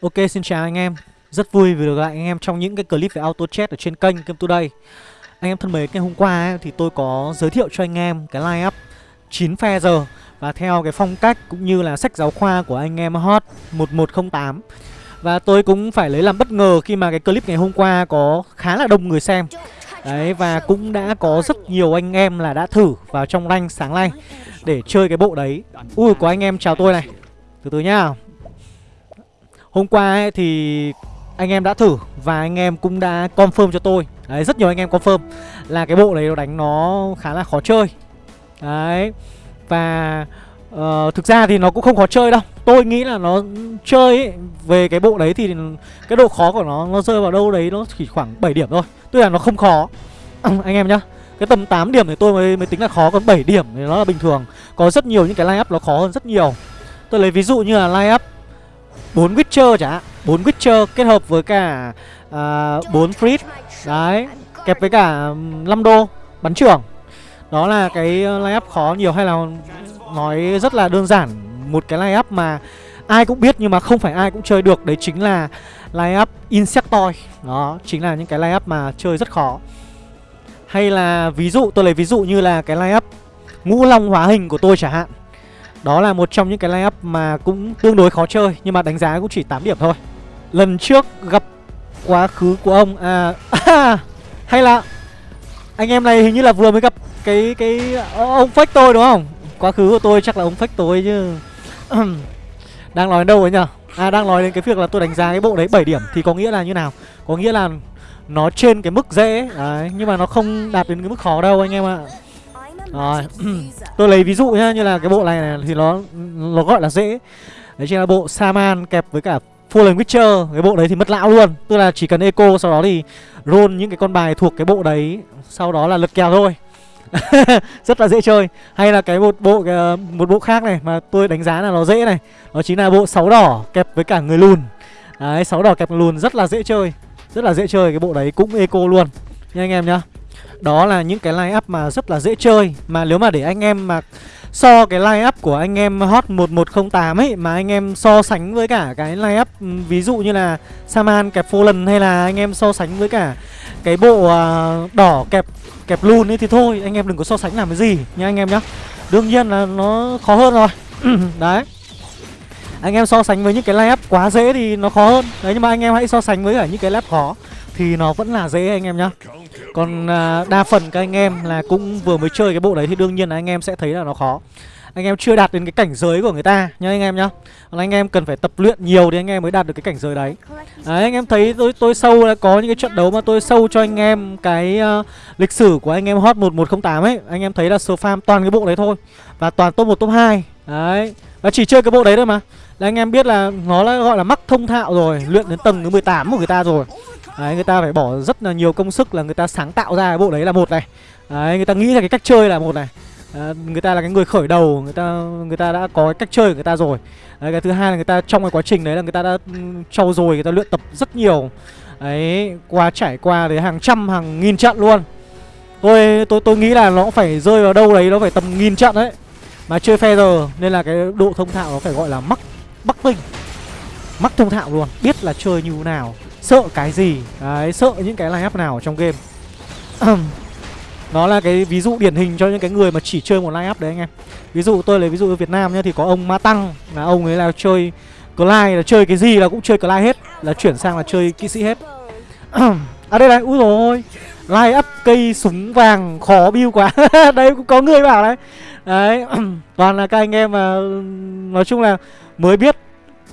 Ok xin chào anh em. Rất vui vì được gặp anh em trong những cái clip về auto chat ở trên kênh Game Today. Anh em thân mến, ngày hôm qua ấy, thì tôi có giới thiệu cho anh em cái line up 9 phe giờ. Và theo cái phong cách cũng như là sách giáo khoa của anh em Hot 1108 Và tôi cũng phải lấy làm bất ngờ khi mà cái clip ngày hôm qua có khá là đông người xem. Đấy và cũng đã có rất nhiều anh em là đã thử vào trong rank sáng nay Để chơi cái bộ đấy. Ui có anh em chào tôi này. Từ từ nhá. Hôm qua ấy, thì anh em đã thử và anh em cũng đã confirm cho tôi. Đấy, rất nhiều anh em confirm là cái bộ này nó đánh nó khá là khó chơi. Đấy Và uh, thực ra thì nó cũng không khó chơi đâu. Tôi nghĩ là nó chơi ấy, về cái bộ đấy thì cái độ khó của nó nó rơi vào đâu đấy nó chỉ khoảng 7 điểm thôi. Tức là nó không khó. Anh em nhá cái tầm 8 điểm thì tôi mới, mới tính là khó Còn 7 điểm thì nó là bình thường. Có rất nhiều những cái line up nó khó hơn rất nhiều. Tôi lấy ví dụ như là line up bốn Witcher chả hạn 4 Witcher kết hợp với cả à, uh, 4 Freeze Đấy Kẹp với cả 5 đô Bắn trưởng. Đó là cái ờ, line up khó nhiều hay là Nói rất là đơn giản. Một cái line up mà ai cũng biết nhưng mà không phải ai cũng chơi được Đấy chính là line up Insectoid. Đó chính là những cái line up mà chơi rất khó. Hay là ví dụ tôi lấy ví dụ như là cái line up Ngũ Long hóa hình của tôi chẳng hạn đó là một trong những cái lineup mà cũng tương đối khó chơi Nhưng mà đánh giá cũng chỉ 8 điểm thôi. Lần trước gặp quá khứ của ông À, à hay là Anh em này hình như là vừa mới gặp cái cái ờ, ông fake tôi đúng không? Quá khứ của tôi chắc là ông fake tôi chứ. Đang nói đến đâu ấy nhở? À đang nói đến cái việc là tôi đánh giá cái bộ đấy 7 điểm Thì có nghĩa là như nào? Có nghĩa là nó trên cái mức dễ đấy, Nhưng mà nó không đạt đến cái mức khó đâu anh em ạ rồi. Tôi lấy ví dụ nhá Như là cái bộ này, này thì nó nó gọi là dễ. Đấy chính là bộ Saman kẹp với cả Fallen Witcher. Cái bộ đấy thì mất lão luôn. Tức là chỉ cần eco sau đó thì roll những cái con bài thuộc cái bộ đấy. Sau đó là lật kèo thôi. Rất là dễ chơi. Hay là cái một bộ ờ, một bộ khác này Mà tôi đánh giá là nó dễ này. Đó chính là bộ sáu đỏ kẹp với cả người lùn. Đấy sáu đỏ kẹp lùn rất là dễ chơi. Rất là dễ chơi. Cái bộ đấy cũng eco luôn. Nha anh em nhá đó là những cái line up mà rất là dễ chơi. Mà nếu mà để anh em mà so cái line up của anh em Hot 1108 ấy Mà anh em so sánh với cả cái line up Ví dụ như là Saman kẹp Fallen Hay là anh em so sánh với cả cái bộ uh, đỏ kẹp kẹp luôn ấy Thì thôi anh em đừng có so sánh làm cái gì nha anh em nhá. Đương nhiên là nó khó hơn rồi. Đấy. Anh em so sánh với những cái line up quá dễ thì nó khó hơn. Đấy nhưng mà anh em hãy so sánh với cả những cái lap khó. Thì nó vẫn là dễ anh em nhá. Còn à, đa phần các anh em là cũng vừa mới chơi cái bộ đấy thì đương nhiên là anh em sẽ thấy là nó khó. Anh em chưa đạt đến cái cảnh giới của người ta nhá anh em nhá. Còn anh em cần phải tập luyện nhiều thì anh em mới đạt được cái cảnh giới đấy. Đấy anh em thấy tôi tôi sâu là có những cái trận đấu mà tôi sâu cho anh em cái uh, lịch sử của anh em hot 1108 ấy. Anh em thấy là số farm toàn cái bộ đấy thôi và toàn top 1 top 2 đấy và chỉ chơi cái bộ đấy thôi mà là anh em biết là nó là gọi là mắc thông thạo rồi luyện đến tầng thứ 18 của người ta rồi Đấy, người ta phải bỏ rất là nhiều công sức là người ta sáng tạo ra cái bộ đấy là một này Đấy, người ta nghĩ ra cái cách chơi là một này à, Người ta là cái người khởi đầu, người ta người ta đã có cái cách chơi của người ta rồi đấy, Cái thứ hai là người ta trong cái quá trình đấy là người ta đã trau dồi, người ta luyện tập rất nhiều Đấy, qua trải qua đến hàng trăm, hàng nghìn trận luôn Tôi tôi tôi nghĩ là nó phải rơi vào đâu đấy, nó phải tầm nghìn trận đấy Mà chơi phe giờ nên là cái độ thông thạo nó phải gọi là mắc, bắc vinh. Mắc thông thạo luôn, biết là chơi như nào sợ cái gì đấy sợ những cái line up nào trong game. Nó là cái ví dụ điển hình cho những cái người mà chỉ chơi một line up đấy anh em. Ví dụ tôi lấy ví dụ ở việt nam nhá thì có ông ma tăng là ông ấy là chơi Clyde là chơi cái gì là cũng chơi Clyde hết là chuyển sang là chơi kỹ sĩ hết. À đây này úi rồi line up cây súng vàng khó build quá. Đây cũng có người bảo đấy. Đấy toàn là các anh em mà nói chung là mới biết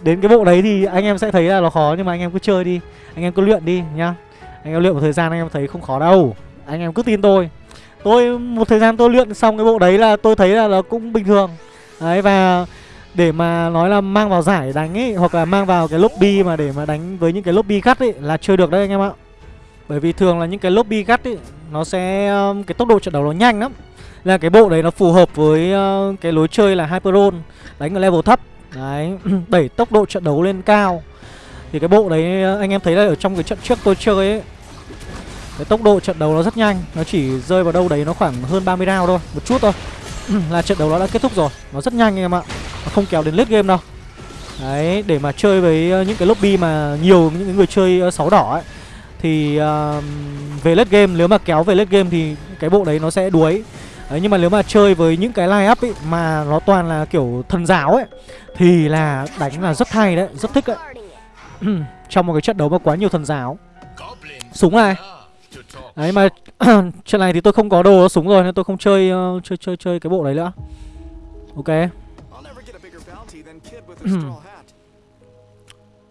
đến cái bộ đấy thì anh em sẽ thấy là nó khó, nhưng mà anh em cứ chơi đi, anh em cứ luyện đi nhá. Anh em luyện một thời gian anh em thấy không khó đâu. Anh em cứ tin tôi. Tôi, một thời gian tôi luyện xong cái bộ đấy là tôi thấy là nó cũng bình thường. Đấy, và để mà nói là mang vào giải đánh ấy hoặc là mang vào cái lobby mà để mà đánh với những cái lobby gắt ấy là chơi được đấy anh em ạ. Bởi vì thường là những cái lobby gắt ấy nó sẽ um, cái tốc độ trận đấu nó nhanh lắm. Là cái bộ đấy nó phù hợp với uh, cái lối chơi là hyperon, đánh ở level thấp đấy đẩy tốc độ trận đấu lên cao. Thì cái bộ đấy ờ, anh em thấy là ở trong cái trận trước tôi chơi ấy Cái tốc độ trận đấu nó rất nhanh. Nó chỉ rơi vào đâu đấy nó khoảng hơn 30 round thôi Một chút thôi. Là trận đấu nó đã kết thúc rồi. Nó rất nhanh anh em ạ. Nó không kéo đến late game đâu. Đấy, để mà chơi với ờ, những cái lobby mà nhiều những người chơi ờ, sáu đỏ ấy Thì uh, về late game, nếu mà kéo về late game thì cái bộ đấy nó sẽ đuối. Đấy, nhưng mà nếu mà chơi với những cái line up ấy mà nó toàn là kiểu thần giáo ấy Thì là đánh là rất hay đấy, rất thích đấy Trong một cái trận đấu mà quá nhiều thần giáo Súng này Đấy mà trận này thì tôi không có đồ súng rồi nên tôi không chơi uh, chơi chơi chơi cái bộ đấy nữa. Ok.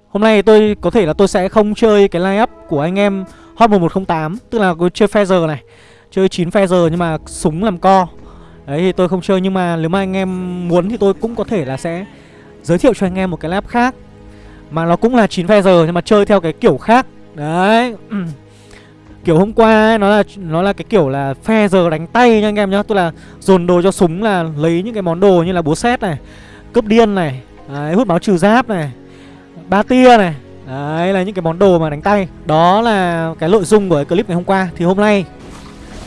Hôm nay tôi có thể là tôi sẽ không chơi cái line up của anh em Hot 1108 Tức là tôi chơi Feather này Chơi 9 Feather nhưng mà súng làm co. Đấy thì tôi không chơi nhưng mà nếu mà anh em muốn thì tôi cũng có thể là sẽ Giới thiệu cho anh em một cái lab khác. Mà nó cũng là 9 Feather nhưng mà chơi theo cái kiểu khác. Đấy. Kiểu hôm qua ấy, nó là nó là cái kiểu là phe giờ đánh tay nha anh em nhá. Tôi là dồn đồ cho súng là lấy những cái món đồ như là búa xét này Cướp điên này Đấy, hút máu trừ giáp này Ba tia này. Đấy là những cái món đồ mà đánh tay. Đó là cái nội dung của cái clip ngày hôm qua. Thì hôm nay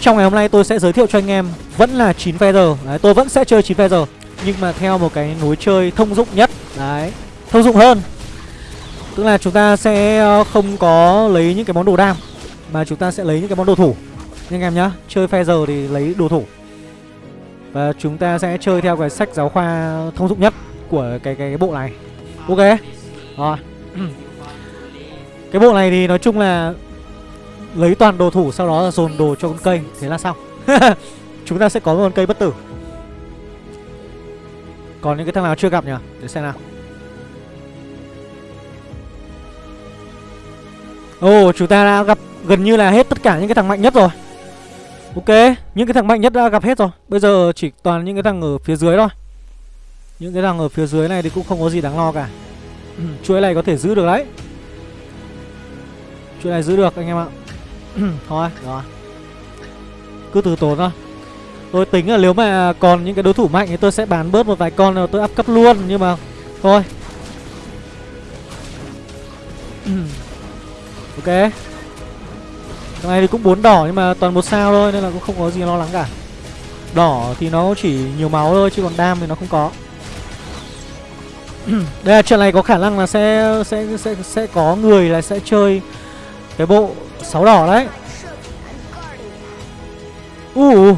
trong ngày hôm nay tôi sẽ giới thiệu cho anh em Vẫn là 9 feather Đấy tôi vẫn sẽ chơi 9 feather Nhưng mà theo một cái nối chơi thông dụng nhất. Đấy Thông dụng hơn. Tức là chúng ta sẽ ờ, không có lấy những cái món đồ đam mà chúng ta sẽ lấy những cái món đồ thủ. Anh em nhá Chơi feather thì lấy đồ thủ. Và chúng ta sẽ chơi theo cái sách giáo khoa thông dụng nhất Của cái cái, cái bộ này. Ok? Rồi. Cái bộ này thì nói chung là Lấy toàn đồ thủ sau đó dồn đồ cho con cây. Thế là xong. Chúng ta sẽ có một con cây bất tử. Còn những cái thằng nào chưa gặp nhỉ? Để xem nào. Ồ, oh, chúng ta đã gặp gần như là hết tất cả những cái thằng mạnh nhất rồi. Ok, những cái thằng mạnh nhất đã gặp hết rồi. Bây giờ chỉ toàn những cái thằng ở phía dưới thôi. Những cái thằng ở phía dưới này thì cũng không có gì đáng lo cả. Chuỗi này có thể giữ được đấy. Chuỗi này giữ được anh em ạ. Thôi, rồi. Cứ từ tốn thôi. Tôi tính là nếu mà còn những cái đối thủ mạnh thì tôi sẽ bán bớt một vài con rồi tôi up cấp luôn Nhưng mà thôi. Ok. Cái này thì cũng bốn đỏ nhưng mà toàn một sao thôi nên là cũng không có gì lo lắng cả. Đỏ thì nó chỉ nhiều máu thôi chứ còn đam thì nó không có. Đây là trận này có khả năng là sẽ sẽ sẽ sẽ có người là sẽ chơi cái bộ sáu đỏ đấy. U uh,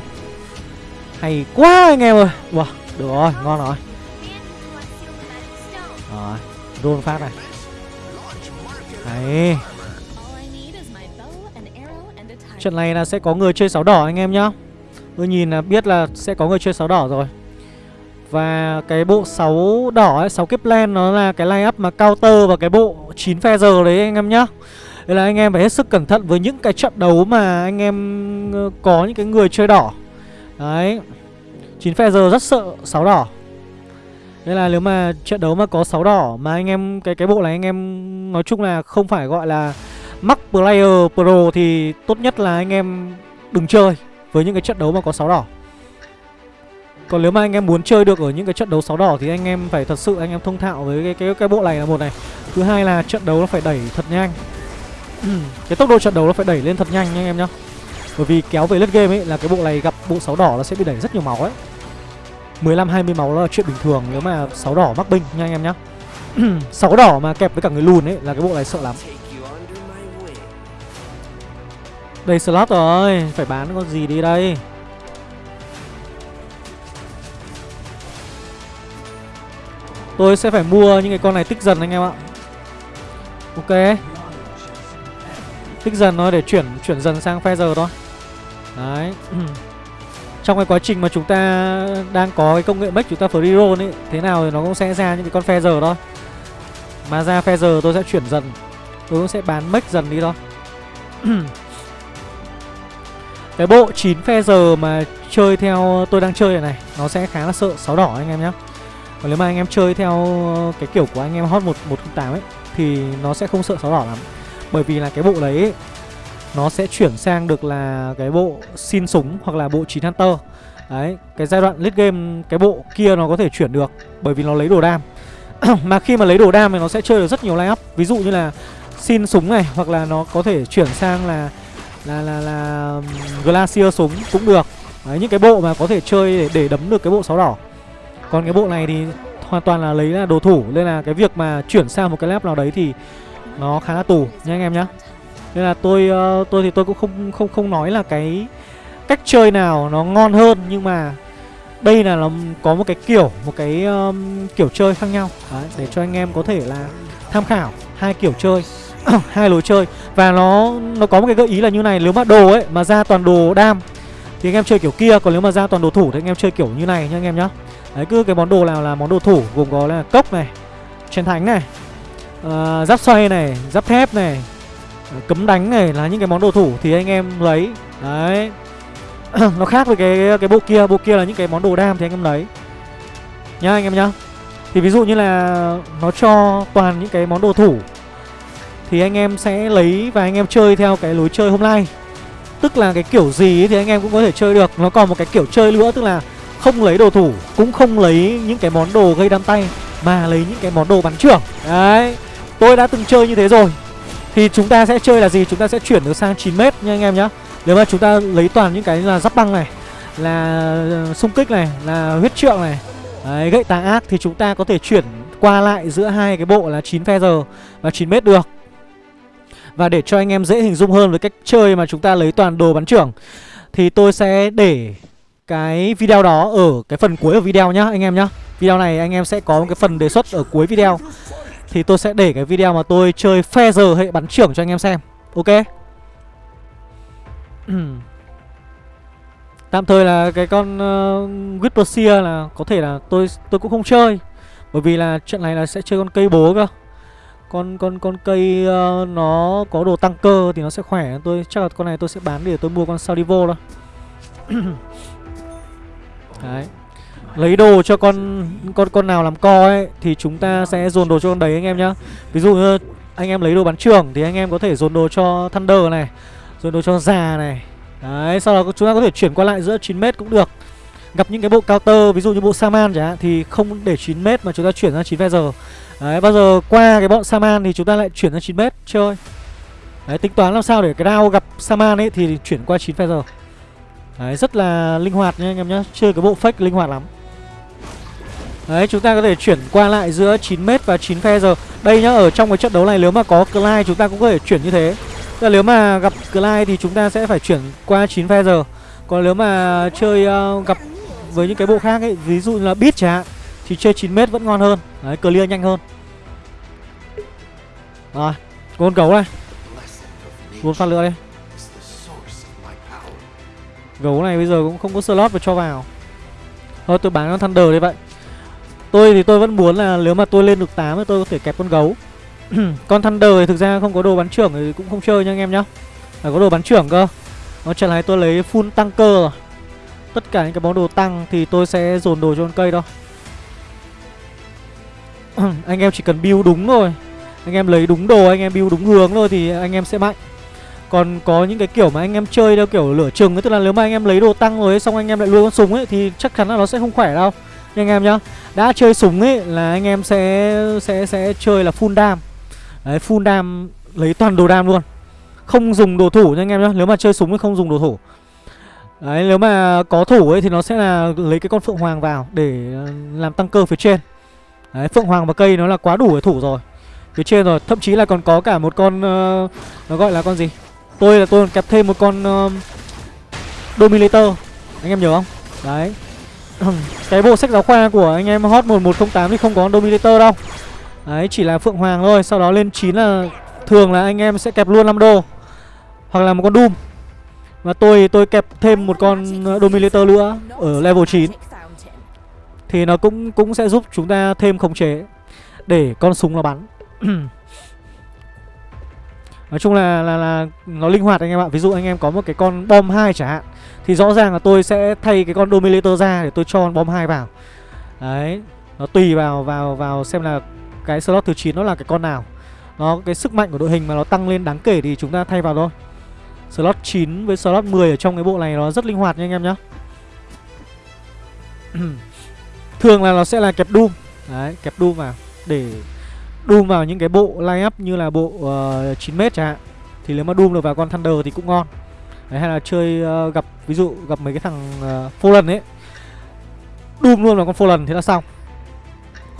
hay quá anh em ơi. Wow, được rồi, ngon rồi. Rồi, rôn phát này. Đấy. Trận này là sẽ có người chơi sáu đỏ anh em nhá Tôi nhìn là biết là sẽ có người chơi sáu đỏ rồi Và cái bộ 6 đỏ ấy, 6 kiếp len nó là cái line up mà counter và cái bộ 9 phe giờ đấy anh em nhá đây là anh em phải hết sức cẩn thận với những cái trận đấu mà anh em ờ, có những cái người chơi đỏ Đấy 9 phe giờ rất sợ 6 đỏ Đây là nếu mà trận đấu mà có 6 đỏ mà anh em, cái cái bộ này anh em nói chung là không phải gọi là mắc player pro thì tốt nhất là anh em đừng chơi với những cái trận đấu mà có 6 đỏ. Còn nếu mà anh em muốn chơi được ở những cái trận đấu sáu đỏ thì anh em phải thật sự anh em thông thạo với cái cái cái bộ này là một này. Thứ hai là trận đấu nó phải đẩy thật nhanh. Ừ, cái tốc độ trận đấu nó phải đẩy lên thật nhanh nha anh em nhá. Bởi vì kéo về lết game ấy là cái bộ này gặp bộ 6 đỏ nó sẽ bị đẩy rất nhiều máu ấy. 15 20 máu là chuyện bình thường nếu mà 6 đỏ mắc binh nha anh em nhá. 6 đỏ mà kẹp với cả người lùn ấy là cái bộ này sợ lắm. Đây slot rồi, Phải bán con gì đi đây Tôi sẽ phải mua những cái con này tích dần anh em ạ Ok Tích dần thôi để chuyển chuyển dần sang phe giờ thôi. Đấy. Trong cái quá trình mà chúng ta đang có cái công nghệ make chúng ta free roll ấy, Thế nào thì nó cũng sẽ ra những cái con phe giờ thôi. Mà ra phe giờ tôi sẽ chuyển dần. Tôi cũng sẽ bán make dần đi thôi. Cái bộ 9 phe giờ mà chơi theo tôi đang chơi này này, Nó sẽ khá là sợ, sáu đỏ anh em nhé Còn nếu mà anh em chơi theo cái kiểu của anh em hot 1108 ấy, Thì nó sẽ không sợ sáu đỏ lắm. Bởi vì là cái bộ đấy ấy, Nó sẽ chuyển sang được là cái bộ xin súng hoặc là bộ 9 Hunter. Đấy, cái giai đoạn late game cái bộ kia nó có thể chuyển được Bởi vì nó lấy đồ đam. Mà khi mà lấy đồ đam thì nó sẽ chơi được rất nhiều line up Ví dụ như là xin súng này Hoặc là nó có thể chuyển sang là là là là glacier súng cũng được. Đấy những cái bộ mà có thể chơi để, để đấm được cái bộ sáu đỏ. Còn cái bộ này thì hoàn toàn là lấy là đồ thủ. Nên là cái việc mà chuyển sang một cái lab nào đấy thì nó khá là tù nha anh em nhá. Nên là tôi uh, tôi thì tôi cũng không không không nói là cái cách chơi nào nó ngon hơn nhưng mà đây là nó có một cái kiểu một cái um, kiểu chơi khác nhau. Đấy, để cho anh em có thể là tham khảo hai kiểu chơi hai lối chơi. Và nó nó có một cái gợi ý là như này nếu mà đồ ấy mà ra toàn đồ đam thì anh em chơi kiểu kia còn nếu mà ra toàn đồ thủ thì anh em chơi kiểu như này nha anh em nhá. Đấy cứ cái món đồ nào là món đồ thủ gồm có là cốc này chiến thánh này uh, giáp xoay này giáp thép này ờ, cấm đánh này là những cái món đồ thủ thì anh em lấy. Đấy. Nó khác với cái cái bộ kia bộ kia là những cái món đồ đam thì anh em lấy. Nhá anh em nhá. Thì ví dụ như là nó cho toàn những cái món đồ thủ thì anh em sẽ lấy và anh em chơi theo cái lối chơi hôm nay. Tức là cái kiểu gì thì anh em cũng có thể chơi được. Nó còn một cái kiểu chơi nữa tức là không lấy đồ thủ cũng không lấy những cái món đồ gây đam tay mà lấy những cái món đồ bắn trưởng. Đấy tôi đã từng chơi như thế rồi. Thì chúng ta sẽ chơi là gì? Chúng ta sẽ chuyển được sang 9 mét nha anh em nhá. Nếu mà chúng ta lấy toàn những cái là giáp băng này là ờ, xung kích này là huyết trượng này đấy, gậy tà ác thì chúng ta có thể chuyển qua lại giữa hai cái bộ là 9 phe giờ và 9 mét được. Và để cho anh em dễ hình dung hơn với cách chơi mà chúng ta lấy toàn đồ bắn trưởng Thì tôi sẽ để cái video đó ở cái phần cuối của video nhá anh em nhá. Video này anh em sẽ có một cái phần đề xuất ở cuối video. Thì tôi sẽ để cái video mà tôi chơi phe giờ hệ bắn trưởng cho anh em xem. Ok? Tạm thời là cái con uh, Whisper là có thể là tôi tôi cũng không chơi. Bởi vì là trận này là sẽ chơi con cây bố cơ. Con con con cây uh, nó có đồ tăng cơ thì nó sẽ khỏe. Tôi chắc là con này tôi sẽ bán để tôi mua con Saudivo thôi. Đấy lấy đồ cho con con con nào làm co ấy thì chúng ta sẽ dồn đồ cho con đấy anh em nhá. Ví dụ như anh em lấy đồ bắn trưởng thì anh em có thể dồn đồ cho Thunder này dồn đồ cho già này. Đấy sau đó chúng ta có thể chuyển qua lại giữa 9 mét cũng được. Gặp những cái bộ counter ví dụ như bộ Saman chẳng hạn thì không để 9 mét mà chúng ta chuyển ra 9 giờ. Đấy, bao giờ qua cái bọn Saman thì chúng ta lại chuyển ra 9m chơi. Đấy, tính toán làm sao để cái đao gặp Saman ấy thì chuyển qua 9 giờ. Đấy, rất là linh hoạt nha anh em nhá Chơi cái bộ fake linh hoạt lắm. Đấy, chúng ta có thể chuyển qua lại giữa 9m và 9 giờ Đây nhá, ở trong cái trận đấu này nếu mà có Clyde chúng ta cũng có thể chuyển như thế. Tức là nếu mà gặp Clyde thì chúng ta sẽ phải chuyển qua 9 giờ. Còn nếu mà chơi uh, gặp với những cái bộ khác ấy, ví dụ như là Beat chẳng hạn thì chơi 9m vẫn ngon hơn. Đấy clear nhanh hơn. Rồi gôn gấu này. Gôn phát lửa đây. Gấu này bây giờ cũng không có slot mà cho vào. Thôi tôi bán con Thunder đi vậy Tôi thì tôi vẫn muốn là nếu mà tôi lên được 8 thì tôi có thể kẹp con gấu. Con Thunder thì thực ra không có đồ bắn trưởng thì cũng không chơi nha anh em nhá. Phải có đồ bắn trưởng cơ. Nó trận này tôi lấy full tăng cơ rồi. Tất cả những cái món đồ tăng thì tôi sẽ dồn đồ cho con cây đó anh em chỉ cần build đúng thôi. Anh em lấy đúng đồ anh em build đúng hướng thôi thì anh em sẽ mạnh. Còn có những cái kiểu mà anh em chơi theo kiểu lửa chừng ấy Tức là nếu mà anh em lấy đồ tăng rồi ấy, xong anh em lại nuôi con súng ấy Thì chắc chắn là nó sẽ không khỏe đâu anh em nhá. Đã chơi súng ấy là anh em sẽ sẽ sẽ chơi là full dam. Đấy full dam lấy toàn đồ dam luôn. Không dùng đồ thủ nha anh em nhá. Nếu mà chơi súng thì không dùng đồ thủ. Đấy nếu mà có thủ ấy thì nó sẽ là lấy cái con phượng hoàng vào để ờ, làm tăng cơ phía trên. Đấy, Phượng Hoàng và cây nó là quá đủ để thủ rồi. Phía trên rồi, thậm chí là còn có cả một con uh, Nó gọi là con gì? Tôi là tôi còn kẹp thêm một con uh, Dominator. Anh em nhớ không? Đấy. Cái bộ sách giáo khoa của anh em Hot 1108 thì không có Dominator đâu. Đấy, chỉ là Phượng Hoàng thôi Sau đó lên 9 là Thường là anh em sẽ kẹp luôn 5 đô Hoặc là một con Doom. Và tôi tôi kẹp thêm một con ờ, Dominator nữa Ở level 9 thì nó cũng cũng sẽ giúp chúng ta thêm khống chế để con súng nó bắn. nói chung là, là là nó linh hoạt anh em ạ. Ví dụ anh em có một cái con bom 2 chẳng hạn thì rõ ràng là tôi sẽ thay cái con dominator ra để tôi cho con bom 2 vào. Đấy nó tùy vào vào vào xem là cái slot thứ 9 nó là cái con nào. Nó cái sức mạnh của đội hình mà nó tăng lên đáng kể thì chúng ta thay vào thôi. Slot 9 với slot 10 ở trong cái bộ này nó rất linh hoạt nha anh em nhá. Thường là nó sẽ là kẹp Doom. Đấy, kẹp Doom vào Để Doom vào những cái bộ line up như là bộ ờ, uh, 9m chẳng hạn Thì nếu mà Doom được vào con Thunder thì cũng ngon. Đấy, hay là chơi uh, gặp Ví dụ gặp mấy cái thằng uh, Fallen ấy. Doom luôn vào con Fallen thế là xong.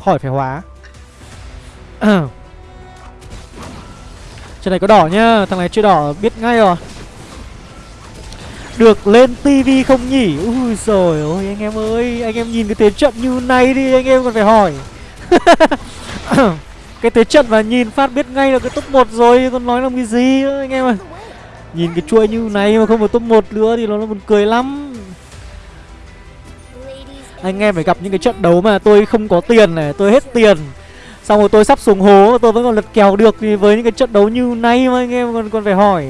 Khỏi phải hóa. Trên này có đỏ nhá Thằng này chưa đỏ biết ngay rồi. Được lên tivi không nhỉ? Ui rồi ôi anh em ơi Anh em nhìn cái thế trận như này đi Anh em còn phải hỏi. Cái thế trận mà nhìn phát biết ngay là cái top 1 rồi Còn nói làm cái gì nữa anh em ơi. Nhìn cái chuỗi như này mà không phải top 1 nữa Thì nó là buồn cười lắm. Anh em phải gặp những cái trận đấu mà tôi không có tiền này Tôi hết tiền. Xong rồi tôi sắp xuống hố tôi vẫn còn lật kèo được Thì với những cái trận đấu như này mà anh em còn còn phải hỏi.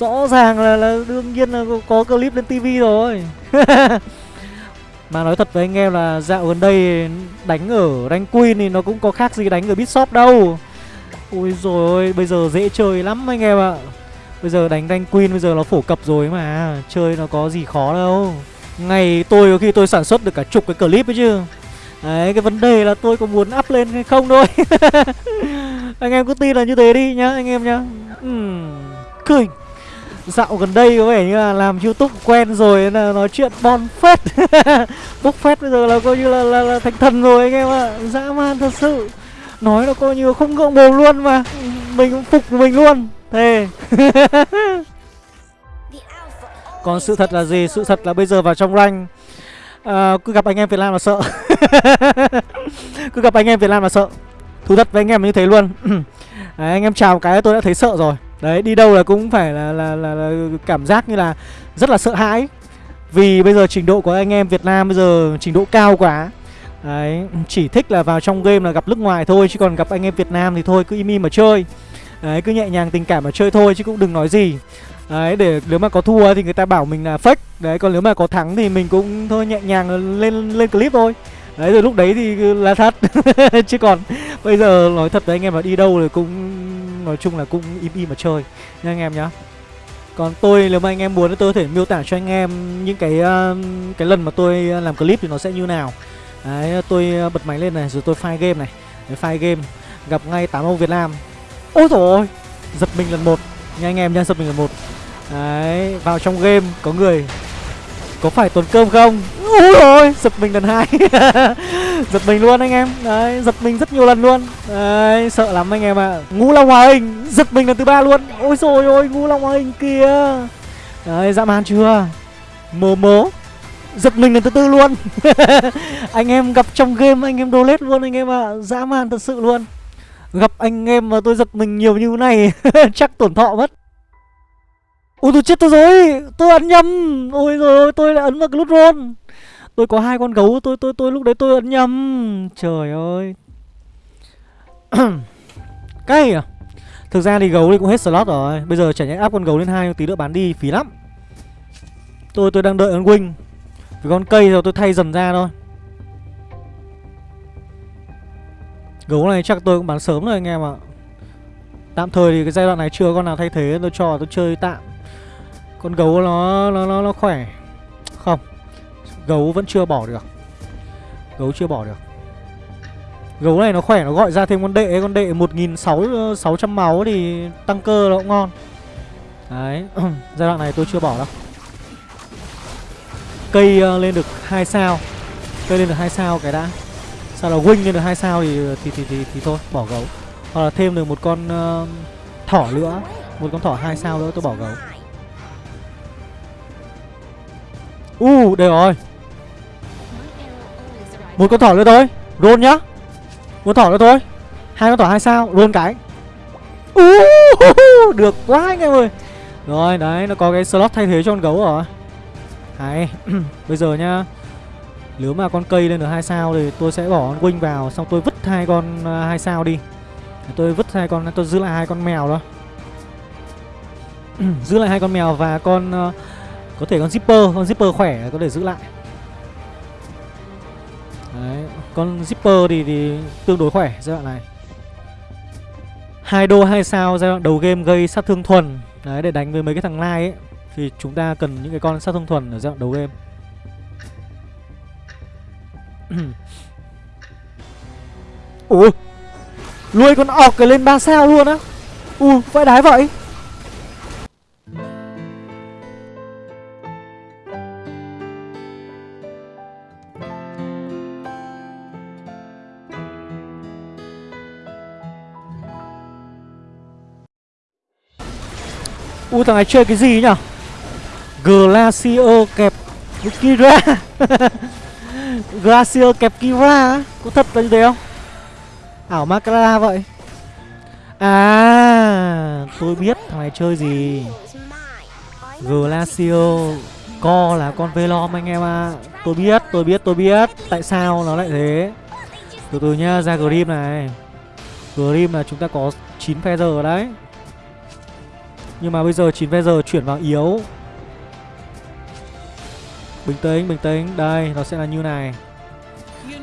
Rõ ràng là, là đương nhiên là có, có clip lên tivi rồi. Mà nói thật với anh em là dạo gần đây đánh ở rank queen thì nó cũng có khác gì đánh ở bitshop đâu. Ôi rồi ôi, bây giờ dễ chơi lắm anh em ạ. Bây giờ đánh rank queen bây giờ nó phổ cập rồi mà Chơi nó có gì khó đâu. Ngày tôi có khi tôi sản xuất được cả chục cái clip ấy chứ. Đấy cái vấn đề là tôi có muốn up lên hay không thôi. Anh em cứ tin là như thế đi nhá anh em nhá. Uhm, Cười Dạo gần đây có vẻ như là làm youtube quen rồi là nói chuyện bon phết. Bốc phét bây giờ là coi như là, là, là thành thần rồi anh em ạ. À. Dã man thật sự. Nói là coi như không ngượng mồm luôn mà. Mình cũng phục mình luôn. Thề. Còn sự thật là gì? Sự thật là bây giờ vào trong rank. À, Cứ gặp anh em Việt Nam là sợ. Cứ gặp anh em Việt Nam là sợ. Thú thật với anh em như thế luôn. Đấy, Anh em chào cái tôi đã thấy sợ rồi. Đấy đi đâu là cũng phải là, là, là, là cảm giác như là rất là sợ hãi. Vì bây giờ trình độ của anh em Việt Nam bây giờ trình độ cao quá. Đấy chỉ thích là vào trong game là gặp nước ngoài thôi Chứ còn gặp anh em Việt Nam thì thôi cứ im im mà chơi. Đấy cứ nhẹ nhàng tình cảm mà chơi thôi chứ cũng đừng nói gì. Đấy để nếu mà có thua thì người ta bảo mình là fake. Đấy còn nếu mà có thắng thì mình cũng thôi nhẹ nhàng lên lên clip thôi. Đấy rồi lúc đấy thì là thật. Chứ còn bây giờ nói thật với anh em là đi đâu thì cũng Nói chung là cũng im im mà chơi. Nha anh em nhá. Còn tôi nếu mà anh em muốn tôi có thể miêu tả cho anh em Những cái uh, cái lần mà tôi làm clip thì nó sẽ như nào. Đấy tôi ờ, bật máy lên này rồi tôi file game này. Đấy, file game gặp ngay tám ông Việt Nam. Ôi rồi Giật mình lần một. Nha anh em nha giật mình lần một. Đấy vào trong game có người có phải tuần cơm không? Ôi ôi, Giật mình lần hai. Giật mình luôn anh em. Đấy, Giật mình rất nhiều lần luôn. Đấy, Sợ lắm anh em ạ. À. Ngũ Long Hòa Hình Giật mình lần thứ ba luôn. Ôi rồi ôi, Ngũ Long Hòa Hình kìa. Đấy, dã man chưa? Mồ mố Giật mình lần thứ tư luôn. Anh em gặp trong game, anh em donate luôn anh em ạ. À. Dã man thật sự luôn. Gặp anh em mà tôi giật mình nhiều như thế này, Chắc tổn thọ mất. Ôi tôi chết tôi rồi. Tôi ấn nhầm. Ôi rồi tôi lại ấn vào cái nút roll Tôi có hai con gấu, tôi tôi tôi lúc đấy tôi ấn nhầm. Trời ơi. Cay à Thực ra thì gấu thì cũng hết slot rồi. Bây giờ chả nhẽ áp con gấu lên hai, tí nữa bán đi, phí lắm. Tôi tôi đang đợi ấn wing. Vì con cây rồi tôi thay dần ra thôi. Gấu này chắc tôi cũng bán sớm rồi anh em ạ. Tạm thời thì cái giai đoạn này chưa con nào thay thế. Tôi cho tôi chơi tạm con gấu nó nó nó, nó khỏe. Không Gấu vẫn chưa bỏ được. Gấu chưa bỏ được. Gấu này nó khỏe nó gọi ra thêm con đệ. Con đệ 1600 máu thì tăng cơ nó cũng ngon. Đấy Giai đoạn này tôi chưa bỏ đâu. Cây uh, lên được 2 sao. Cây lên được 2 sao cái đã. Sao là wing lên được 2 sao thì thì, thì thì thì thôi bỏ gấu. Hoặc là thêm được một con uh, thỏ nữa. Một con thỏ 2 sao nữa tôi bỏ gấu. U uh, đây rồi. Một con thỏ nữa thôi. Roll nhá. Một thỏ nữa thôi. Hai con thỏ hai sao? Roll cái. Uh, Được quá anh em ơi. Rồi đấy nó có cái slot thay thế cho con gấu rồi. Hay Bây giờ nhá. Nếu mà con cây lên được hai sao thì tôi sẽ bỏ con wing vào Xong tôi vứt hai con uh, hai sao đi. Tôi vứt hai con Tôi giữ lại hai con mèo đó Giữ lại hai con mèo và con uh, có thể con zipper, con zipper khỏe có thể giữ lại. Đấy, con zipper thì, thì tương đối khỏe giai đoạn này. Hai đô hai sao giai đoạn đầu game gây sát thương thuần. Đấy, để đánh với mấy cái thằng lai ấy Thì chúng ta cần những cái con sát thương thuần ở giai đoạn đầu game. Ủa? Lui con ọc cái lên 3 sao luôn á. Ủa, vãi đái vậy. Ui, thằng này chơi cái gì nhở Glacier kẹp Kira. Glacier kẹp Kira. Có thật là như thế không? Ảo Makara vậy. À Tôi biết thằng này chơi gì. Glacier Co là con Velom anh em ạ. À. Tôi biết tôi biết tôi biết. Tại sao nó lại thế? Từ từ nhá, ra Grim này. Grim là chúng ta có 9 feather ở đấy. Nhưng mà bây giờ 9 giờ chuyển vào yếu. Bình tĩnh bình tĩnh. Đây, nó sẽ là như này.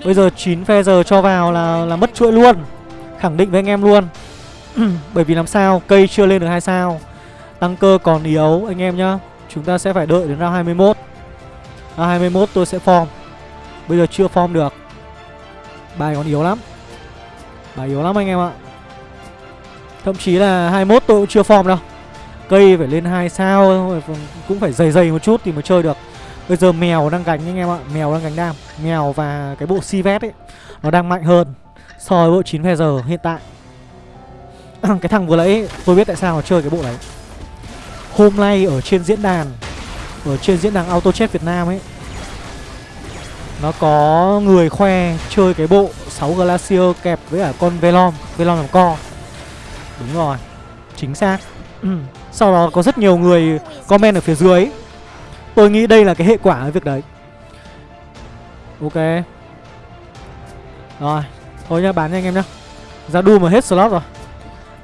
Bây giờ 9 giờ cho vào là là mất chuỗi luôn. Khẳng định với anh em luôn. Bởi vì làm sao, Cây chưa lên được 2 sao. Tăng cơ còn yếu, anh em nhá. Chúng ta sẽ phải đợi đến round 21 Round 21 tôi sẽ form. Bây giờ chưa form được. Bài còn yếu lắm. Bài yếu lắm anh em ạ. Thậm chí là 21 tôi cũng chưa form đâu. Cây phải lên 2 sao Cũng phải dày dày một chút thì mới chơi được. Bây giờ mèo đang gánh anh em ạ, Mèo đang gánh đam. Mèo và cái bộ si vét ấy, Nó đang mạnh hơn So với bộ 9 giờ hiện tại. Cái thằng vừa nãy, tôi biết tại sao nó chơi cái bộ đấy Hôm nay ở trên diễn đàn, Ở trên diễn đàn Auto Chat Việt Nam ấy, Nó có người khoe chơi cái bộ 6 Glacier kẹp với cả con Velom. Velom làm co. Đúng rồi, Chính xác. Sau đó có rất nhiều người comment ở phía dưới. Tôi nghĩ đây là cái hệ quả của việc đấy. Ok. Rồi, Thôi nhá, bán nha anh em nhá. Ra đu mà hết slot rồi.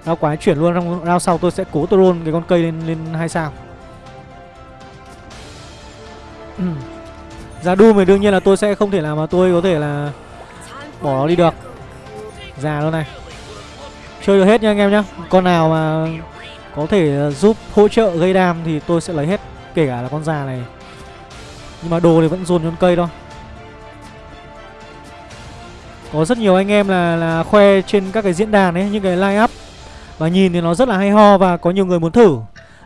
Đau quái chuyển luôn, trong round sau tôi sẽ cố tôi roll cái con cây lên lên hai sao. Ra đu thì đương nhiên là tôi sẽ không thể nào mà tôi có thể là Bỏ nó đi được. Già luôn này. Chơi được hết nha anh em nhá. Con nào mà có thể ờ, giúp hỗ trợ gây đam thì tôi sẽ lấy hết, Kể cả là con già này. Nhưng mà đồ thì vẫn dồn con cây thôi. Có rất nhiều anh em là là khoe trên các cái diễn đàn ấy, Những cái line up. Và nhìn thì nó rất là hay ho và có nhiều người muốn thử.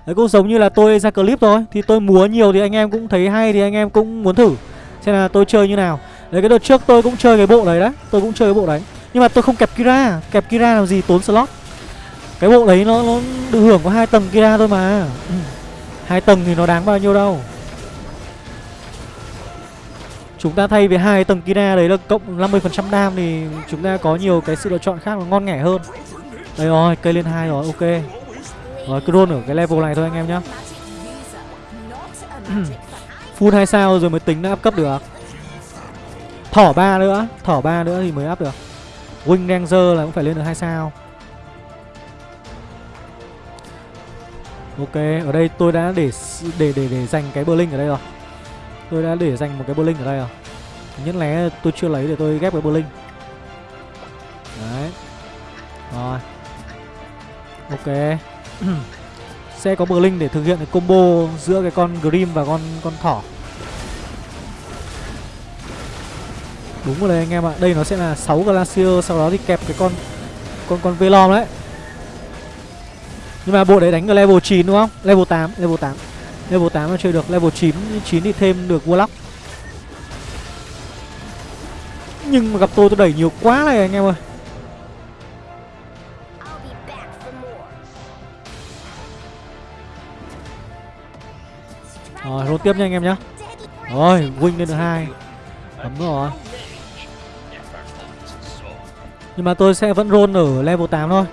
Đấy, cũng giống như là tôi ra clip thôi, Thì tôi múa nhiều thì anh em cũng thấy hay thì anh em cũng muốn thử. Xem là tôi chơi như nào. Đấy, cái đợt trước tôi cũng chơi cái bộ đấy đấy, Tôi cũng chơi cái bộ đấy. Nhưng mà tôi không kẹp Kira. Kẹp Kira làm gì? Tốn slot. Cái bộ đấy nó, nó được hưởng có hai tầng Kira thôi mà hai tầng thì nó đáng bao nhiêu đâu Chúng ta thay vì hai tầng Kina đấy là cộng 50% đam thì chúng ta có nhiều cái sự lựa chọn khác nó ngon nghẻ hơn. Đây rồi, cây lên hai rồi, ok. Rồi cứ roll ở cái level này thôi anh em nhá. Full 2 sao rồi mới tính đã áp cấp được. Thỏ ba nữa, thỏ ba nữa thì mới áp được. Wing Ranger là cũng phải lên được 2 sao. Ok, ở đây tôi đã để để để để dành cái Berlin ở đây rồi. Tôi đã để dành một cái Berlin ở đây rồi. Nhất lẽ tôi chưa lấy để tôi ghép cái Berlin. Đấy. Rồi. Ok. Sẽ có Berlin để thực hiện cái combo giữa cái con Grim và con con thỏ. Đúng rồi đấy anh em ạ. Đây nó sẽ là 6 Glacier sau đó thì kẹp cái con con con Velom đấy. Nhưng mà bộ đấy đánh ở level 9 đúng không? Level 8, level 8 Level 8 nó chơi được, level 9 9 thì thêm được Warlock. Nhưng mà gặp tôi tôi đẩy nhiều quá này anh em ơi. Rồi, roll tiếp nha anh em nhá. Rồi, win lên được hai. Ấm rồi. Nhưng mà tôi sẽ vẫn roll ở level 8 thôi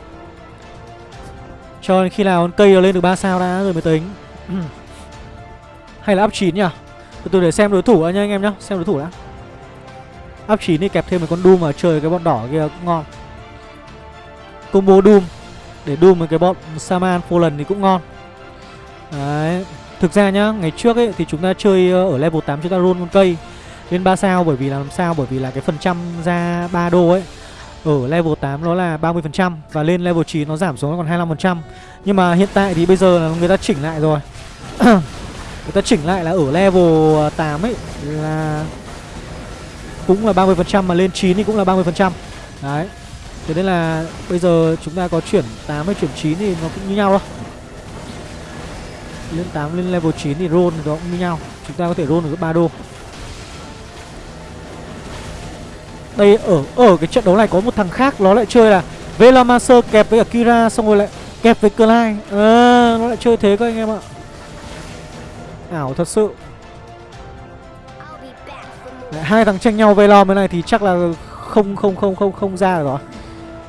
cho đến khi nào con cây lên được 3 sao đã rồi mới tính. Hay là up 9 nhỉ? Từ từ để xem đối thủ đã nha anh em nhá Xem đối thủ đã. Up 9 thì kẹp thêm một con Doom mà chơi cái bọn đỏ kia cũng ngon. Combo Doom Để Doom với cái bọn Saman Fallen thì cũng ngon. Đấy Thực ra nhá, ngày trước ấy thì chúng ta chơi ờ, ở level 8 chúng ta roll con cây lên 3 sao bởi vì là làm sao? Bởi vì là cái phần trăm ra 3 đô ấy ở level 8 nó là 30% và lên level 9 nó giảm xuống còn 25%. Nhưng mà hiện tại thì bây giờ là người ta chỉnh lại rồi. người ta chỉnh lại là ở level à, 8 ấy là cũng là 30% mà lên 9 thì cũng là 30%. Đấy. Thế nên là bây giờ chúng ta có chuyển 8 hay chuyển 9 thì nó cũng như nhau thôi. Lên 8 lên level 9 thì roll thì nó cũng như nhau. Chúng ta có thể roll được 3 đô. Đây ở ở cái trận đấu này có một thằng khác nó lại chơi là Velamaster kẹp với cả Kira xong rồi lại kẹp với Clyde. À, nó lại chơi thế các anh em ạ. Ảo thật sự. Đấy, hai thằng tranh nhau Velom bên này thì chắc là không không không không không ra rồi.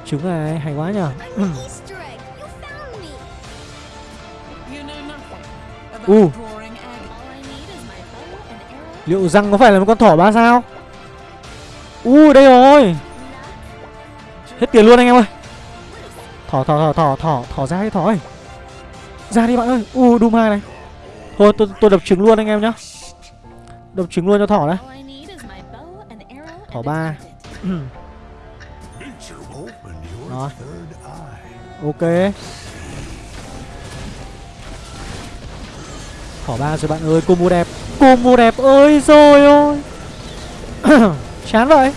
Trứng này hay quá nhở u. Liệu răng có phải là một con thỏ ba sao? U, đây rồi. Hết tiền luôn anh em ơi. Thỏ thỏ thỏ thỏ thỏ thỏ ra đi, thỏ ơi. Ra đi bạn ơi. U, đu hai này. Thôi, tôi tôi đập trứng luôn anh em nhá. Đập trứng luôn cho thỏ đấy thỏ ba. Rồi ok. Thỏ ba rồi bạn ơi combo đẹp. Combo đẹp ơi, rồi ôi. chán vậy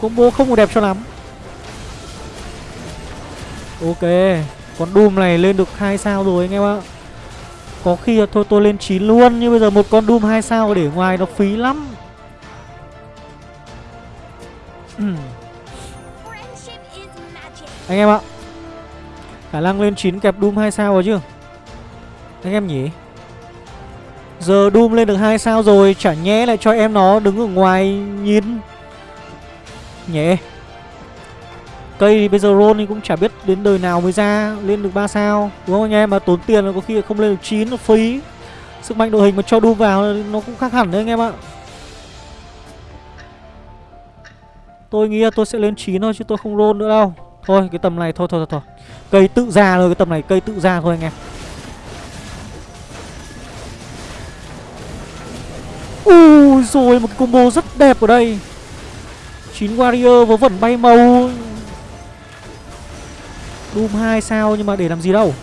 combo không đẹp cho lắm. Ok, con doom này lên được 2 sao rồi anh em ạ. Có khi là thôi, tôi lên 9 luôn, Nhưng bây giờ một con Doom 2 sao để ngoài nó phí lắm. Anh em ạ, Khả năng lên 9 kẹp Doom 2 sao rồi chứ? Anh em nhỉ? Giờ Doom lên được 2 sao rồi Chả nhẽ lại cho em nó đứng ở ngoài nhìn. Nhẽ Cây thì bây giờ roll thì cũng chả biết đến đời nào mới ra Lên được 3 sao. Đúng không anh em? Mà tốn tiền là có khi không lên được 9 nó phí. Sức mạnh đội hình mà cho Doom vào nó cũng khác hẳn đấy anh em ạ. Tôi nghĩ là tôi sẽ lên 9 thôi chứ tôi không roll nữa đâu. Thôi cái tầm này thôi thôi thôi, thôi. Cây tự ra rồi cái tầm này cây tự ra thôi anh em. Ui rồi, một cái combo rất đẹp ở đây. 9 warrior vớ vẩn bay màu. Doom 2 sao nhưng mà để làm gì đâu.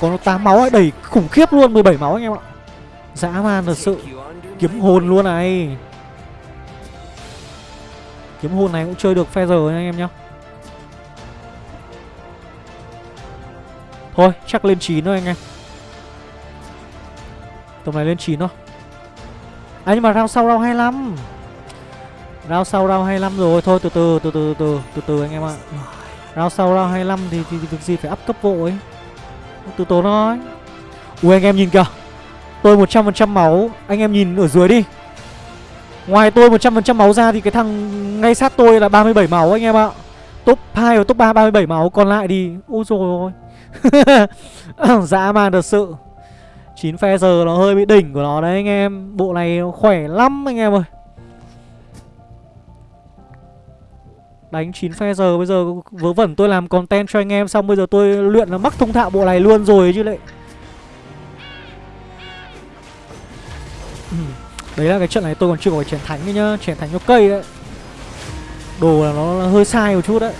Còn nó 8 máu ấy đẩy khủng khiếp luôn 17 máu anh em ạ. Dã man thật sự. Kiếm hồn luôn này. Kiếm hồn này cũng chơi được phe giờ nha anh em nhá. Thôi, chắc lên 9 thôi anh em. Tầm này lên 9 thôi. À nhưng mà round sau round 25 Round sau round 25 rồi. Thôi từ từ từ từ từ từ từ anh em ạ. Round sau round 25 thì, thì, thì việc gì phải up cấp vội Từ tốn thôi. Ui anh em nhìn kìa. Tôi 100% máu. Anh em nhìn ở dưới đi. Ngoài tôi 100% máu ra thì cái thằng ngay sát tôi là 37 máu anh em ạ. Top 2 và top 3 37 máu. Còn lại thì Ôi dồi ôi. Dã man thật sự. 9 phe giờ nó hơi bị đỉnh của nó đấy anh em Bộ này khỏe lắm anh em ơi Đánh 9 phe giờ bây giờ vớ vẩn tôi làm content cho anh em xong bây giờ tôi luyện là mắc thông thạo bộ này luôn rồi chứ lại. Ừ, đấy là cái trận này tôi còn chưa có chèn thánh nữa nhá, chèn thánh cho cây đấy. Đồ là nó hơi sai một chút đấy.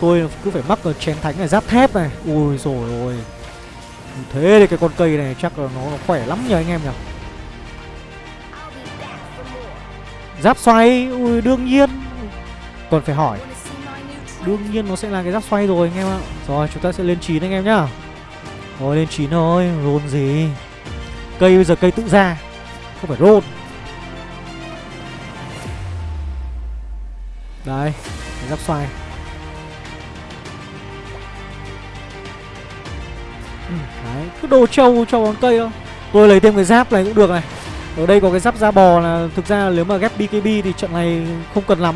Tôi cứ phải mắc ở chén thánh này giáp thép này. Ui rồi ôi. Thế thì cái con cây này chắc là nó, nó khỏe lắm nhờ anh em nhỉ. Giáp xoay, ui đương nhiên. Còn phải hỏi. Đương nhiên nó sẽ là cái giáp xoay rồi anh em ạ. Rồi chúng ta sẽ lên 9 anh em nhá. Rồi lên 9 thôi rôn gì? Cây bây giờ cây tự ra Không phải rôn. Đây Giáp xoay. Ừ, Đấy Cứ đồ trâu cho bóng cây không Tôi lấy thêm cái giáp này cũng được này Ở đây có cái giáp da bò là Thực ra nếu mà ghép BKB thì trận này không cần lắm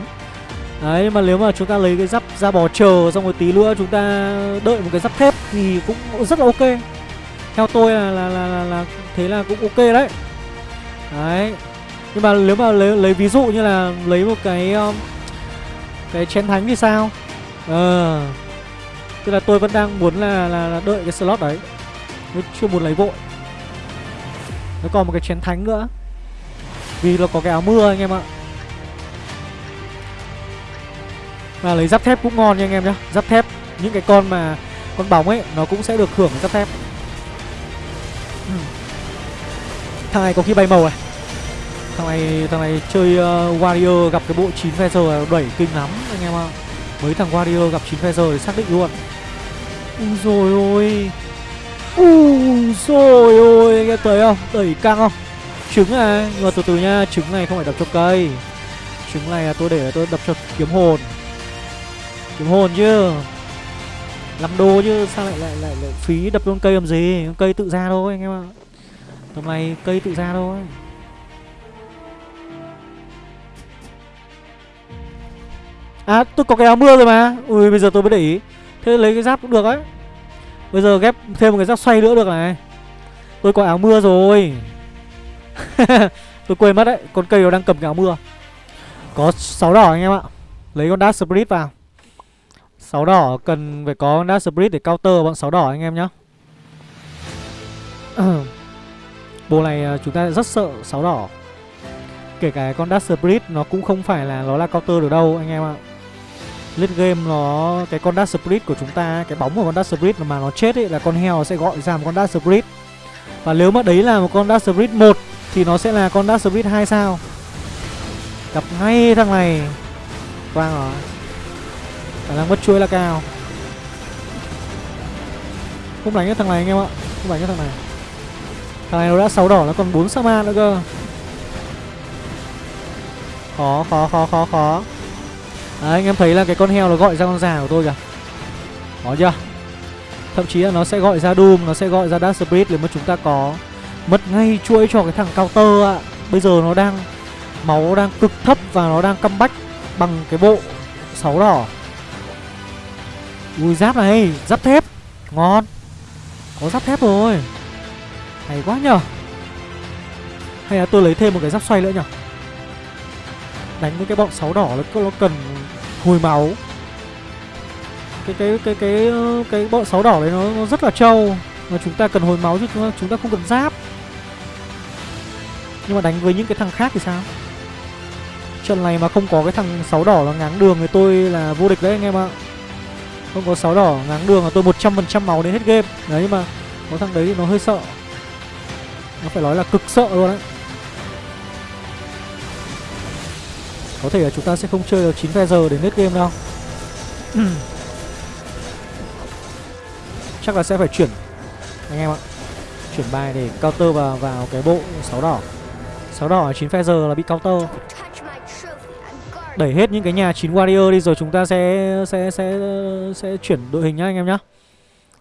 Đấy mà nếu mà chúng ta lấy cái giáp da bò chờ xong rồi tí nữa chúng ta đợi một cái giáp thép thì cũng rất là ok. Theo tôi là là là, là, là thế là cũng ok đấy. Đấy. Nhưng mà nếu mà lấy lấy ví dụ như là lấy một cái um, cái chén thánh thì sao? Ờ. Tức là tôi vẫn đang muốn là là, là đợi cái slot đấy. Tôi chưa muốn lấy vội. Nó còn một cái chén thánh nữa. Vì nó có cái áo mưa anh em ạ. Và lấy giáp thép cũng ngon nha anh em nhá Giáp thép Những cái con mà Con bóng ấy Nó cũng sẽ được hưởng giáp thép ừ. Thằng này có khi bay màu này Thằng này thằng này chơi uh, Warrior gặp cái bộ 9 Feather đẩy kinh lắm anh em ạ Mấy thằng Warrior gặp 9 Feather thì xác định luôn. Úi rồi ôi. Úi rồi ôi Anh em thấy không? Đẩy căng không? Trứng này Nhưng mà từ từ nha Trứng này không phải đập cho cây. Trứng này là tôi để tôi đập cho kiếm hồn. Kiếm hồn chứ. Làm đồ chứ sao lại lại lại, lại phí đập luôn cây làm gì? Cây tự ra thôi anh em ạ. Tầm này cây tự ra thôi. À tôi có cái áo mưa rồi mà. Ui, bây giờ tôi mới để ý. Thế lấy cái giáp cũng được ấy. Bây giờ ghép thêm một cái giáp xoay nữa được này. Tôi có áo mưa rồi. Tôi quên mất đấy, con cây nó đang cầm cái áo mưa. Có sáu đỏ anh em ạ. Lấy con dark spirit vào. Sáu đỏ, cần phải có con Dark Spirit để counter bọn sáu đỏ anh em nhá. Bộ này à, chúng ta rất sợ sáu đỏ. Kể cả con Dark Spirit nó cũng không phải là nó là counter được đâu anh em ạ lên game nó, cái con Dark Spirit của chúng ta, cái bóng của con Dark Spirit mà nó chết ấy là con heo sẽ gọi ra một con Dark Spirit. Và nếu mà đấy là một con Dark Spirit 1 thì nó sẽ là con Dark Spirit 2 sao? Gặp ngay thằng này. Vâng Quang rồi khả năng mất chuỗi là cao. Không đánh cái thằng này anh em ạ. Không đánh cái thằng này. Thằng này nó đã sáu đỏ, nó còn bốn sa nữa cơ. Khó khó khó khó khó. Đấy, anh em thấy là cái con heo nó gọi ra con già của tôi kìa. Có chưa? Thậm chí là nó sẽ gọi ra Doom Nó sẽ gọi ra Dark Spirit nếu mà chúng ta có Mất ngay chuỗi cho cái thằng counter ạ. Bây giờ nó đang Máu đang cực thấp và nó đang comeback Bằng cái bộ sáu đỏ. Ui giáp này Giáp thép. Ngon. Có giáp thép rồi. Hay quá nhở Hay là tôi lấy thêm một cái giáp xoay nữa nhở Đánh với cái bọn sáu đỏ nó, nó cần hồi máu. Cái cái cái cái ờ, cái bọn sáu đỏ đấy nó, nó rất là trâu. Mà chúng ta cần hồi máu chứ chúng ta, chúng ta không cần giáp. Nhưng mà đánh với những cái thằng khác thì sao? Trận này mà không có cái thằng sáu đỏ là ngáng đường thì tôi là vô địch đấy anh em ạ. Không có sáu đỏ ngáng đường là tôi 100% máu đến hết game. Đấy nhưng mà có thằng đấy thì nó hơi sợ. Nó phải nói là cực sợ luôn đấy. Có thể là chúng ta sẽ không chơi được 9 phe giờ đến hết game đâu. Chắc là sẽ phải chuyển anh em ạ. Chuyển bài để counter vào vào cái bộ sáu đỏ. Sáu đỏ 9 phe giờ là bị counter. Đẩy hết những cái nhà chín warrior đi rồi chúng ta sẽ sẽ sẽ sẽ chuyển đội hình nhá anh em nhá.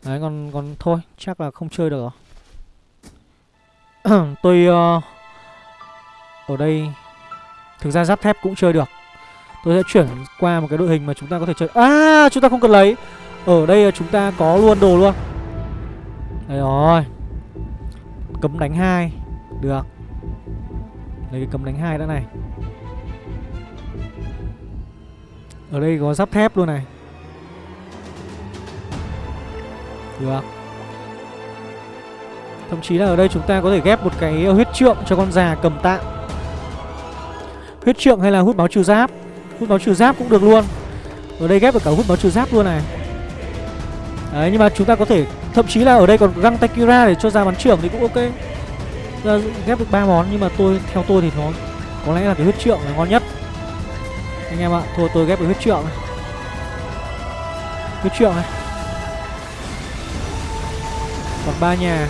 Đấy còn còn thôi chắc là không chơi được rồi. Tôi uh, ở đây thực ra giáp thép cũng chơi được. Tôi sẽ chuyển qua một cái đội hình mà chúng ta có thể chơi. À chúng ta không cần lấy. Ở đây chúng ta có luôn đồ luôn. Đây rồi. Cấm đánh hai. Được. Lấy cái cấm đánh hai đã này. Ở đây có giáp thép luôn này. Được. Thậm chí là ở đây chúng ta có thể ghép một cái huyết trượng cho con già cầm tạng. Huyết trượng hay là hút máu trừ giáp? Hút máu trừ giáp cũng được luôn. Ở đây ghép được cả hút máu trừ giáp luôn này. Đấy, nhưng mà chúng ta có thể, Thậm chí là ở đây còn găng tay kira để cho ra bắn trưởng thì cũng ok. Ra ghép được ba món, nhưng mà tôi, theo tôi thì nó có lẽ là cái huyết trượng là ngon nhất. Anh em ạ, thôi, tôi ghép được huyết trượng này. Huyết trượng này. Còn ba nhà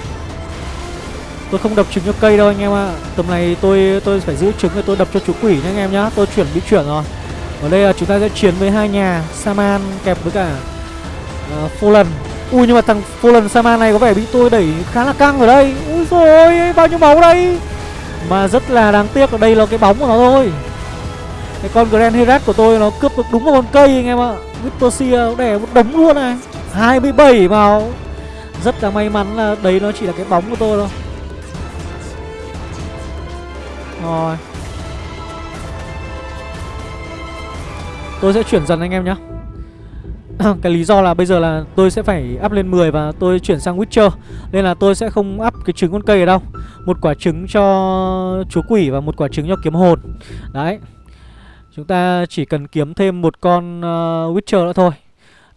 tôi không đập trứng cho cây đâu anh em ạ. Tầm này tôi tôi phải giữ trứng rồi tôi đập cho chú quỷ nha anh em nhá. Tôi chuyển bị chuyển rồi. Ở đây là chúng ta sẽ chiến với hai nhà saman kẹp với cả ờ, uh, fallen ui nhưng mà thằng fallen saman này có vẻ bị tôi đẩy khá là căng ở đây. Ui rồi bao nhiêu máu đây? Mà rất là đáng tiếc ở đây là cái bóng của nó thôi. Cái con Grand Herat của tôi nó cướp được đúng một con cây anh em ạ. Victoria nó đẻ một đống luôn này. 27 máu. Rất là may mắn là đấy nó chỉ là cái bóng của tôi thôi. Rồi. Tôi sẽ chuyển dần anh em nhé Cái lý do là bây giờ là tôi sẽ phải up lên 10 và tôi chuyển sang Witcher Nên là tôi sẽ không up cái trứng con cây ở đâu. Một quả trứng cho chúa quỷ và một quả trứng cho kiếm hồn. Đấy. Chúng ta chỉ cần kiếm thêm một con uh, Witcher nữa thôi.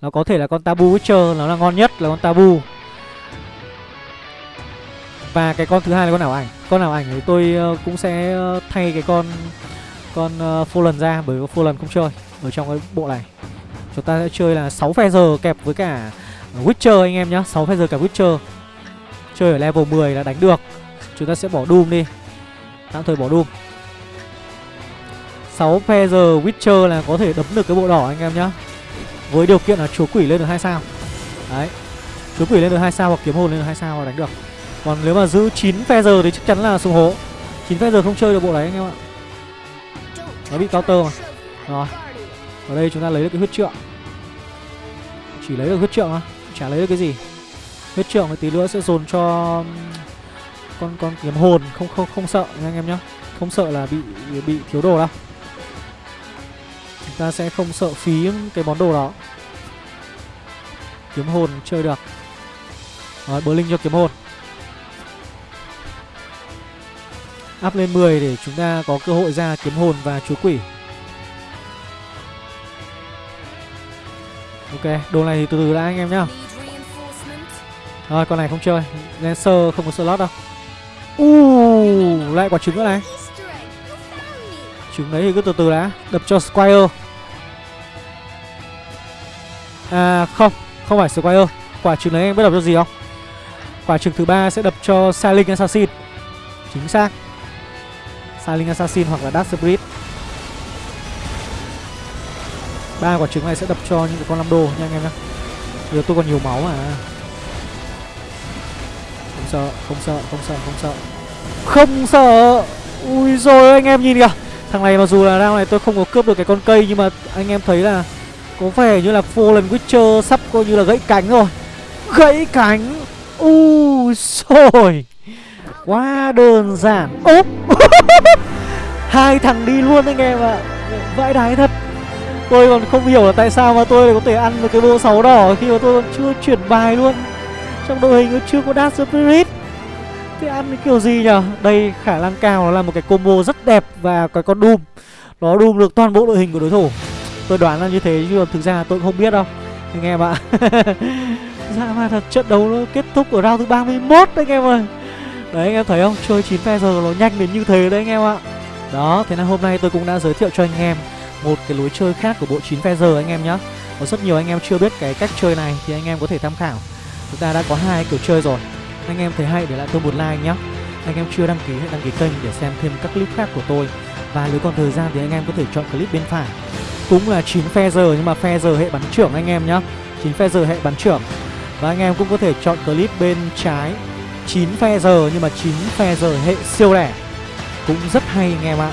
Nó có thể là con Tabu Witcher Nó là ngon nhất là con Tabu và cái con thứ hai là con nào ảnh. Con nào ảnh thì tôi uh, cũng sẽ ờ, thay cái con Con uh, Fallen ra Bởi vì Fallen không chơi Ở trong cái bộ này. Chúng ta sẽ chơi là 6 phe giờ kẹp với cả Witcher anh em nhá. 6 phe giờ cả Witcher. Chơi ở level 10 là đánh được. Chúng ta sẽ bỏ Doom đi. Tạm thời bỏ Doom. 6 phe giờ Witcher là có thể đấm được cái bộ đỏ anh em nhá. Với điều kiện là chúa quỷ lên được hai sao. Đấy. Chúa quỷ lên được hai sao hoặc kiếm hồn lên được hai sao là đánh được còn nếu mà giữ 9 phe giờ thì chắc chắn là xuống hố. 9 phe giờ không chơi được bộ đấy anh em ạ. Nó bị counter mà. Rồi. Ở đây chúng ta lấy được cái huyết trượng. Chỉ lấy được huyết trượng mà chả lấy được cái gì. Huyết trượng thì tí nữa sẽ dồn cho con con kiếm hồn. Không không không sợ nha anh em nhá. Không sợ là bị bị thiếu đồ đâu. Chúng ta sẽ không sợ phí cái món đồ đó. Kiếm hồn chơi được. Rồi bờ linh cho kiếm hồn. Up lên 10 để chúng ta có cơ hội ra kiếm hồn và chúa quỷ. Ok đồ này thì từ từ đã anh em nhá. Rồi con này không chơi. Lancer không có slot đâu. Uh, lại quả trứng nữa này. Trứng đấy thì cứ từ từ đã. Đập cho Squire. À không không phải Squire. Quả trứng đấy em biết đập cho gì không? Quả trứng thứ ba sẽ đập cho Silent Assassin. Chính xác. Silent Assassin hoặc là Dark Spirit. Ba quả trứng này sẽ đập cho những cái con năm đô nha anh em nhé giờ tôi còn nhiều máu mà. Không sợ không sợ không sợ không sợ. Không sợ. Ui rồi, anh em nhìn kìa. Thằng này mặc dù là round này tôi không có cướp được cái con cây, nhưng mà anh em thấy là có vẻ như là Fallen Witcher sắp coi như là gãy cánh rồi. Gãy cánh. Ui rồi quá đơn giản. Ốp. Hai thằng đi luôn anh em ạ. À. vãi đái thật. Tôi còn không hiểu là tại sao mà tôi lại có thể ăn được cái bộ sáu đỏ khi mà tôi còn chưa chuyển bài luôn. Trong đội hình nó chưa có Dark Spirit. Thế ăn cái kiểu gì nhở Đây, khả năng cao nó là một cái combo rất đẹp Và cái con Doom. Nó Doom được toàn bộ đội hình của đối thủ. Tôi đoán là như thế chứ thực ra tôi cũng không biết đâu, Anh em ạ. Dạ mà thật, trận đấu nó kết thúc ở round thứ 31 anh em ơi. Đấy, anh em thấy không? Chơi 9 phe giờ nó nhanh đến như thế đấy, anh em ạ. Đó, thế nên hôm nay tôi cũng đã giới thiệu cho anh em Một cái lối chơi khác của bộ 9 phe giờ, anh em nhé Có rất nhiều anh em chưa biết cái cách chơi này Thì anh em có thể tham khảo. Chúng ta đã có hai kiểu chơi rồi. Anh em thấy hay để lại tôi một like nhé Anh em chưa đăng ký hãy đăng ký kênh để xem thêm các clip khác của tôi. Và nếu còn thời gian thì anh em có thể chọn clip bên phải. Cũng là 9 phe giờ nhưng mà phe giờ hệ bắn trưởng anh em nhé 9 phe giờ hệ bắn trưởng. Và anh em cũng có thể chọn clip bên trái. 9 phe giờ nhưng mà 9 phe giờ hệ siêu lẻ Cũng rất hay anh em ạ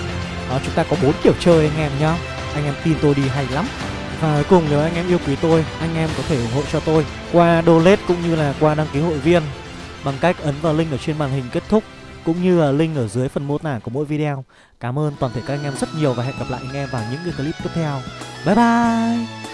Đó chúng ta có bốn kiểu chơi anh em nhá Anh em tin tôi đi hay lắm và cuối cùng nếu anh em yêu quý tôi, anh em có thể ủng hộ cho tôi qua donate cũng như là qua đăng ký hội viên bằng cách ấn vào link ở trên màn hình kết thúc cũng như là link ở dưới phần mô tả của mỗi video. Cảm ơn toàn thể các anh em rất nhiều và hẹn gặp lại anh em vào những cái clip tiếp theo. Bye bye!